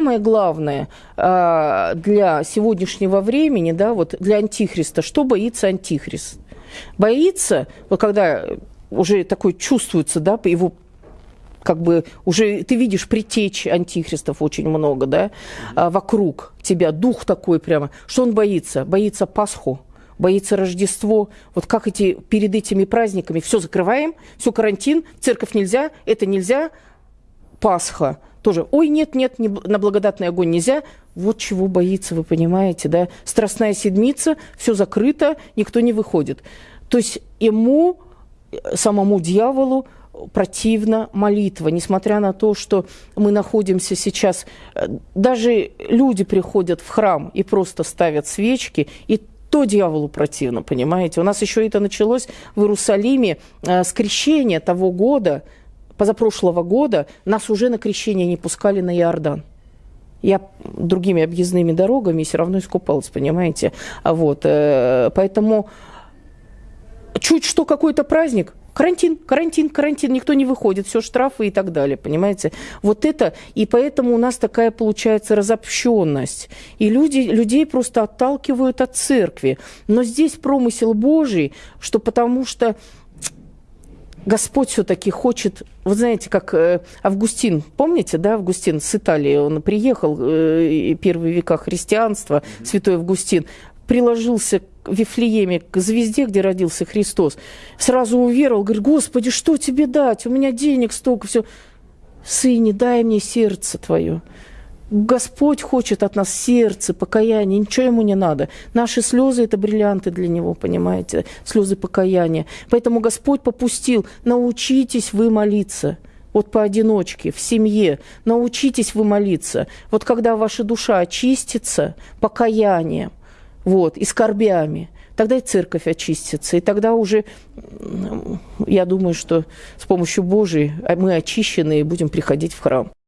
самое главное э, для сегодняшнего времени, да, вот для антихриста, что боится антихрист? Боится, вот когда уже такой чувствуется, да, его как бы уже ты видишь притечь антихристов очень много, да, а, вокруг тебя, дух такой прямо. Что он боится? Боится Пасху, боится Рождество. Вот как эти перед этими праздниками все закрываем, все карантин, церковь нельзя, это нельзя, Пасха тоже. Ой, нет, нет, не, на благодатный огонь нельзя. Вот чего боится, вы понимаете, да? Страстная седмица, все закрыто, никто не выходит. То есть ему, самому дьяволу, противна молитва, несмотря на то, что мы находимся сейчас, э, даже люди приходят в храм и просто ставят свечки, и то дьяволу противно, понимаете? У нас еще это началось в Иерусалиме э, с крещения того года, позапрошлого года, нас уже на крещение не пускали на Иордан. Я другими объездными дорогами все равно искупалась, понимаете? Вот, э, поэтому чуть что какой-то праздник, Карантин, карантин, карантин, никто не выходит, все штрафы и так далее, понимаете? Вот это, и поэтому у нас такая получается разобщенность. И люди, людей просто отталкивают от церкви. Но здесь промысел Божий, что потому что Господь все-таки хочет, вы знаете, как э, Августин, помните, да, Августин с Италии, он приехал, э, первые века христианства, святой Августин, приложился в Вифлееме к звезде, где родился Христос, сразу уверовал, говорит, Господи, что тебе дать? У меня денег столько, все. Сыне, дай мне сердце твое. Господь хочет от нас сердце, покаяние, ничего ему не надо. Наши слезы – это бриллианты для него, понимаете, слезы покаяния. Поэтому Господь попустил, научитесь вы молиться – вот поодиночке, в семье, научитесь вы молиться. Вот когда ваша душа очистится покаянием, вот, и скорбями, тогда и церковь очистится. И тогда уже, я думаю, что с помощью Божией мы очищены и будем приходить в храм.